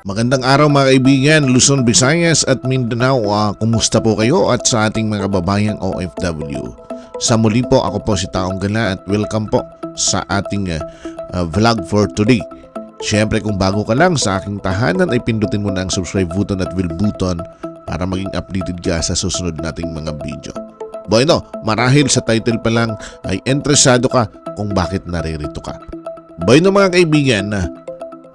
Magandang araw mga kaibigan, Luzon, Visayas at Mindanao. Ah, kumusta po kayo at sa ating mga babayang OFW? Sa muli po, ako po si Taong Gala at welcome po sa ating ah, ah, vlog for today. Siyempre kung bago ka lang sa aking tahanan ay pindutin mo na ang subscribe button at bell button para maging updated ka sa susunod nating mga video. Bueno, marahil sa title pa lang ay interesado ka kung bakit naririto ka. Bueno mga kaibigan,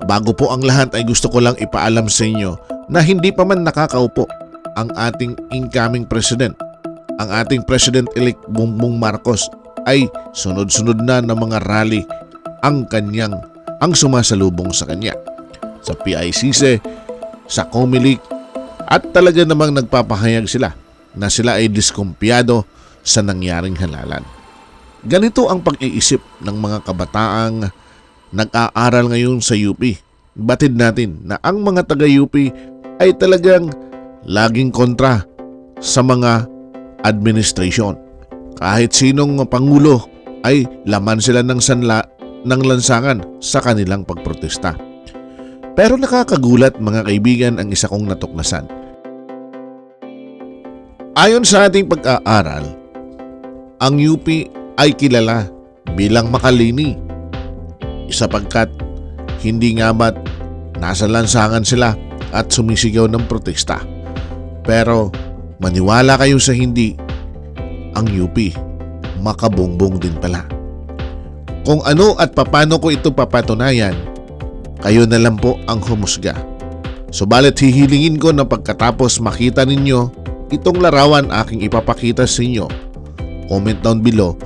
Bago po ang lahat ay gusto ko lang ipaalam sa inyo na hindi pa man nakakaupo ang ating incoming president. Ang ating President-elect Bongbong Marcos ay sunod-sunod na ng mga rally ang kanyang ang sumasalubong sa kanya. Sa PICC, sa Comelec at talaga namang nagpapahayag sila na sila ay diskumpiyado sa nangyaring halalan. Ganito ang pag-iisip ng mga kabataang nag-aaral ngayon sa UP. Batid natin na ang mga taga-UP ay talagang laging kontra sa mga administration. Kahit sinong pangulo ay laman sila ng sanla ng lansangan sa kanilang pagprotesta. Pero nakakagulat mga kaibigan ang isa kong natuklasan. Ayon sa ating pag-aaral, ang UP ay kilala bilang makalini sapagkat hindi nga ba't nasa lansangan sila at sumisigaw ng protesta. Pero maniwala kayo sa hindi, ang UP makabongbong din pala. Kung ano at papano ko ito papatunayan, kayo na lang po ang humusga. Subalit hihilingin ko na pagkatapos makita ninyo itong larawan aking ipapakita sa inyo. Comment down below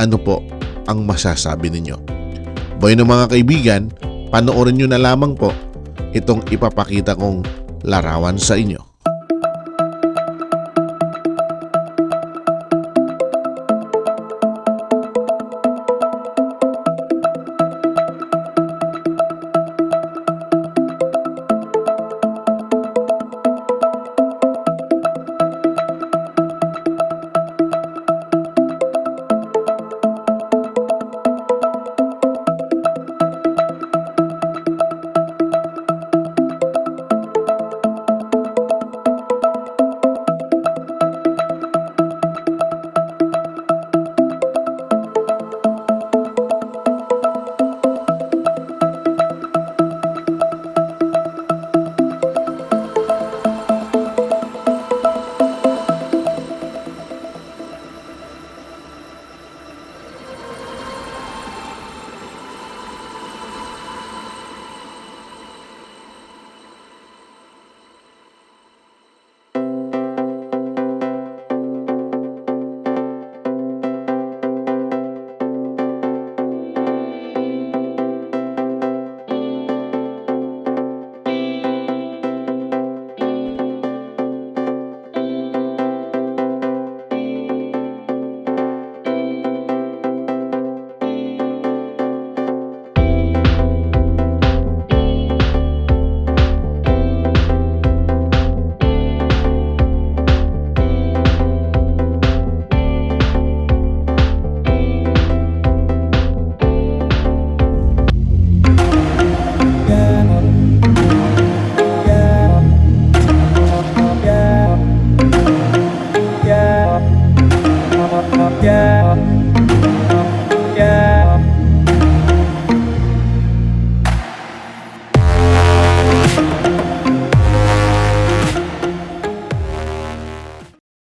ano po ang masasabi ninyo. Boy ng mga kaibigan, panoorin nyo na lamang po itong ipapakita kong larawan sa inyo.